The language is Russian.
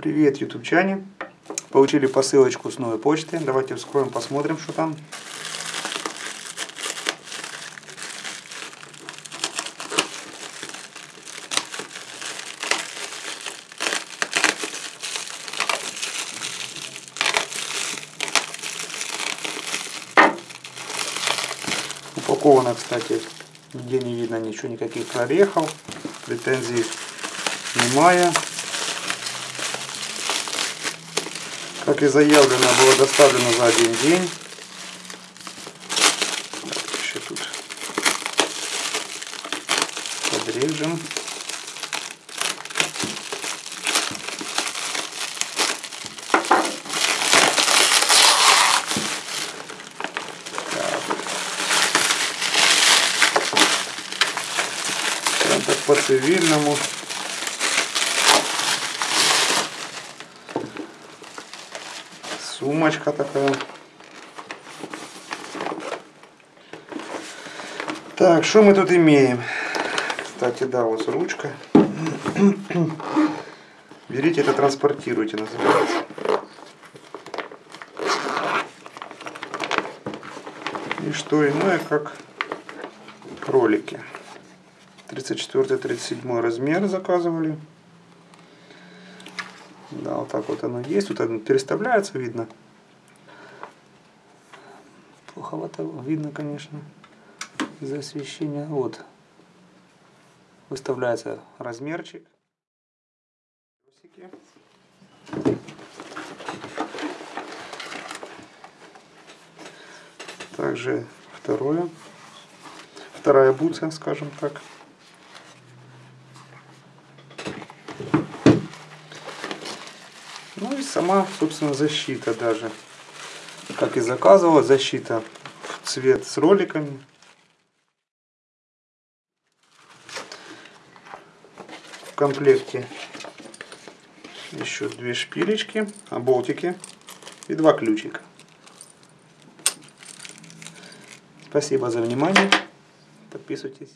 Привет, ютубчане! Получили посылочку с новой почты. Давайте вскроем, посмотрим, что там. Упаковано, кстати, нигде не видно ничего, никаких прорехов, претензий немає. Как и заявлено, было доставлено за один день. Так, еще тут подрежем. Так по Сумочка такая. Так, что мы тут имеем? Кстати, да, вот ручка. Берите это, транспортируйте, называется. И что иное, как кролики. 34-37 размер заказывали. Да, вот так вот оно есть. Тут оно переставляется, видно. Плоховато видно, конечно, из-за освещения. Вот. Выставляется размерчик. Также второе. Вторая бутса, скажем так. Ну и сама, собственно, защита даже. Как и заказывала, защита в цвет с роликами. В комплекте еще две шпилечки, а болтики и два ключика. Спасибо за внимание. Подписывайтесь.